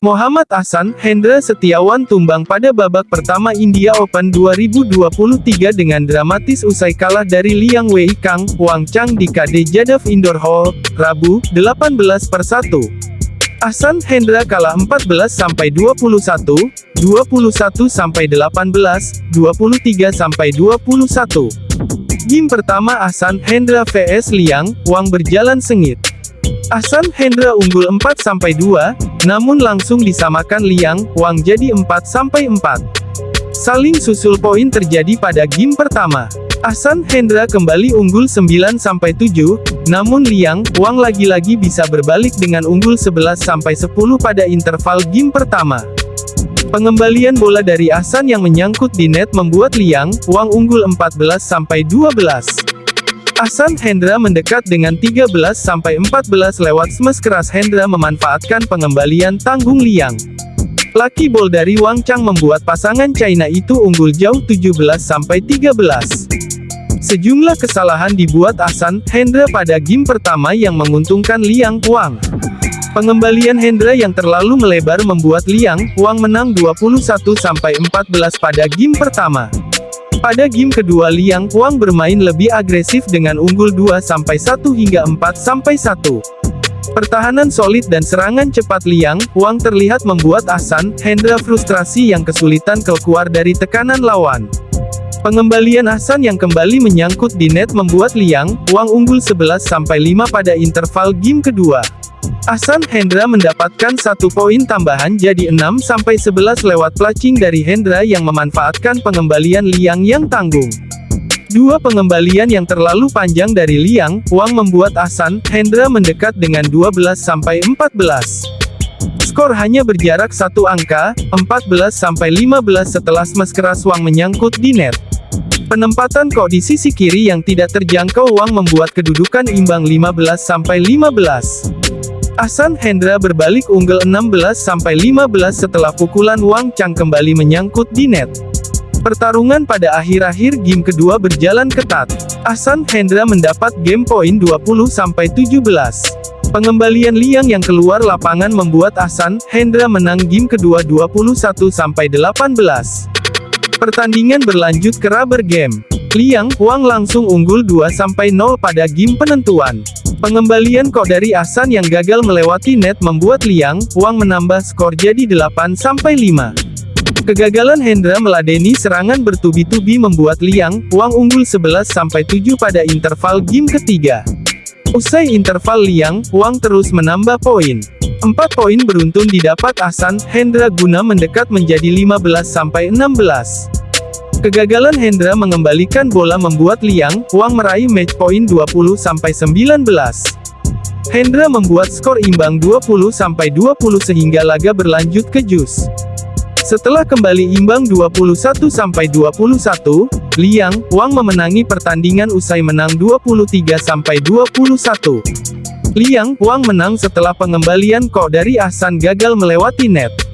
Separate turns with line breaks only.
Muhammad Ahsan, Hendra Setiawan tumbang pada babak pertama India Open 2023 dengan dramatis usai kalah dari Liang Wei Kang, Wang Chang di KD Jadaf Indoor Hall, Rabu, 18 per 1. Ahsan Hendra kalah 14 sampai 21, 21 sampai 18, 23 sampai 21. Game pertama Ahsan Hendra vs Liang, Wang berjalan sengit. Ahsan Hendra unggul 4-2, namun langsung disamakan Liang, Wang jadi 4-4. Saling susul poin terjadi pada game pertama. Ahsan Hendra kembali unggul 9-7, namun Liang, Wang lagi-lagi bisa berbalik dengan unggul 11-10 pada interval game pertama. Pengembalian bola dari Ahsan yang menyangkut di net membuat Liang, Wang unggul 14-12. Ahsan Hendra mendekat dengan 13-14 lewat smash keras Hendra memanfaatkan pengembalian tanggung Liang. Lucky ball dari Wang Chang membuat pasangan China itu unggul jauh 17-13. Sejumlah kesalahan dibuat Ahsan Hendra pada game pertama yang menguntungkan Liang Wang. Pengembalian Hendra yang terlalu melebar membuat Liang Wang menang 21-14 pada game pertama. Pada game kedua Liang Wang bermain lebih agresif dengan unggul 2-1 hingga 4-1. Pertahanan solid dan serangan cepat Liang Wang terlihat membuat Ahsan Hendra frustrasi yang kesulitan keluar dari tekanan lawan. Pengembalian Ahsan yang kembali menyangkut di net membuat Liang Wang unggul 11-5 pada interval game kedua. Ahsan Hendra mendapatkan satu poin tambahan jadi 6-11 lewat placing dari Hendra yang memanfaatkan pengembalian Liang yang tanggung. Dua pengembalian yang terlalu panjang dari Liang, Wang membuat Ahsan Hendra mendekat dengan 12-14. Skor hanya berjarak satu angka, 14-15 setelah smash keras Wang menyangkut di net. Penempatan kok di sisi kiri yang tidak terjangkau Wang membuat kedudukan imbang 15-15. Ahsan Hendra berbalik unggul 16-15 setelah pukulan Wang Chang kembali menyangkut di net. Pertarungan pada akhir-akhir game kedua berjalan ketat. Ahsan Hendra mendapat game point 20-17. Pengembalian Liang yang keluar lapangan membuat Ahsan Hendra menang game kedua 21-18. Pertandingan berlanjut ke rubber game. Liang Wang langsung unggul 2-0 pada game penentuan. Pengembalian kok dari Ahsan yang gagal melewati net membuat Liang, Wang menambah skor jadi 8-5. Kegagalan Hendra meladeni serangan bertubi-tubi membuat Liang, Wang unggul 11-7 pada interval game ketiga. Usai interval Liang, Wang terus menambah poin. Empat poin beruntun didapat Ahsan, Hendra guna mendekat menjadi 15-16. Kegagalan Hendra mengembalikan bola membuat Liang, Wang meraih match point 20-19. Hendra membuat skor imbang 20-20 sehingga laga berlanjut ke jus. Setelah kembali imbang 21-21, Liang, Wang memenangi pertandingan usai menang 23-21. Liang, Wang menang setelah pengembalian kok dari Ahsan gagal melewati net.